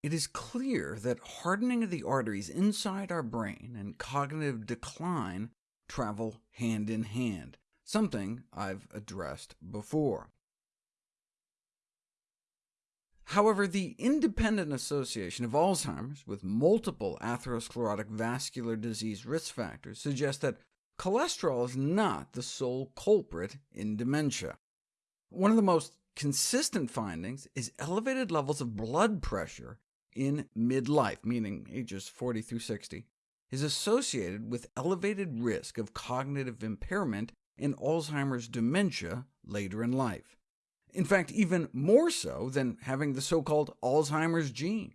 It is clear that hardening of the arteries inside our brain and cognitive decline travel hand in hand, something I've addressed before. However, the independent association of Alzheimer's with multiple atherosclerotic vascular disease risk factors suggests that cholesterol is not the sole culprit in dementia. One of the most consistent findings is elevated levels of blood pressure in midlife, meaning ages 40 through 60, is associated with elevated risk of cognitive impairment and Alzheimer's dementia later in life. In fact, even more so than having the so-called Alzheimer's gene.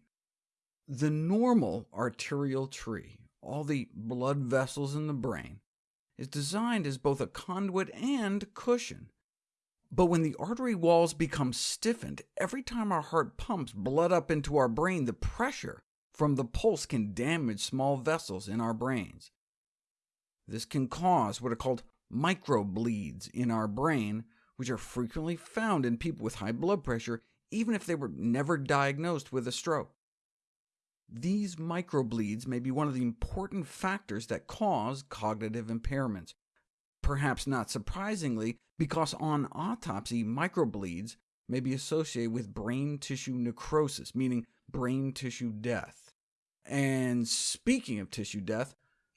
The normal arterial tree, all the blood vessels in the brain, is designed as both a conduit and cushion. But when the artery walls become stiffened, every time our heart pumps blood up into our brain, the pressure from the pulse can damage small vessels in our brains. This can cause what are called microbleeds in our brain, which are frequently found in people with high blood pressure, even if they were never diagnosed with a stroke. These microbleeds may be one of the important factors that cause cognitive impairments, perhaps not surprisingly, because on autopsy, microbleeds may be associated with brain tissue necrosis, meaning brain tissue death. And speaking of tissue death,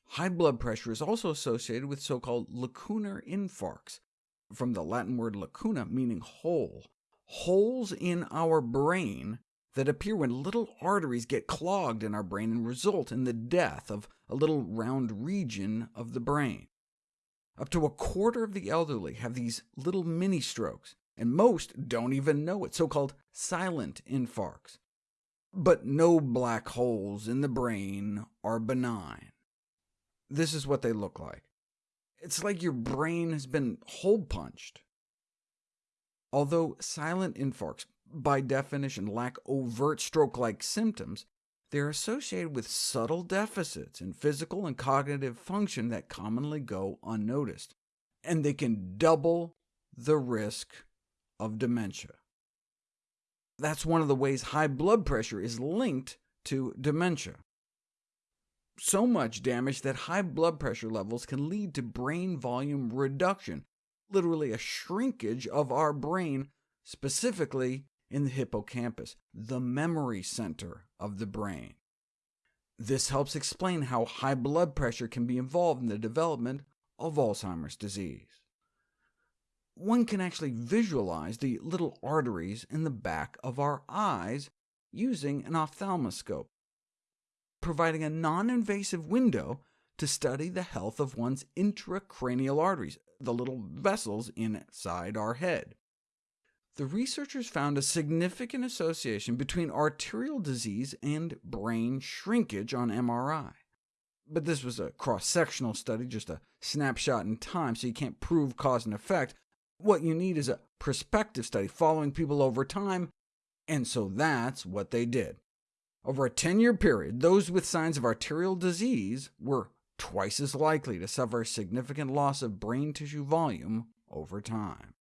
high blood pressure is also associated with so-called lacunar infarcts, from the Latin word lacuna, meaning hole, holes in our brain that appear when little arteries get clogged in our brain and result in the death of a little round region of the brain. Up to a quarter of the elderly have these little mini-strokes, and most don't even know it, so-called silent infarcts. But no black holes in the brain are benign. This is what they look like. It's like your brain has been hole-punched. Although silent infarcts, by definition, lack overt stroke-like symptoms, they are associated with subtle deficits in physical and cognitive function that commonly go unnoticed, and they can double the risk of dementia. That's one of the ways high blood pressure is linked to dementia. So much damage that high blood pressure levels can lead to brain volume reduction, literally a shrinkage of our brain, specifically in the hippocampus, the memory center of the brain. This helps explain how high blood pressure can be involved in the development of Alzheimer's disease. One can actually visualize the little arteries in the back of our eyes using an ophthalmoscope, providing a non-invasive window to study the health of one's intracranial arteries, the little vessels inside our head the researchers found a significant association between arterial disease and brain shrinkage on MRI. But this was a cross-sectional study, just a snapshot in time, so you can't prove cause and effect. What you need is a prospective study following people over time, and so that's what they did. Over a 10-year period, those with signs of arterial disease were twice as likely to suffer significant loss of brain tissue volume over time.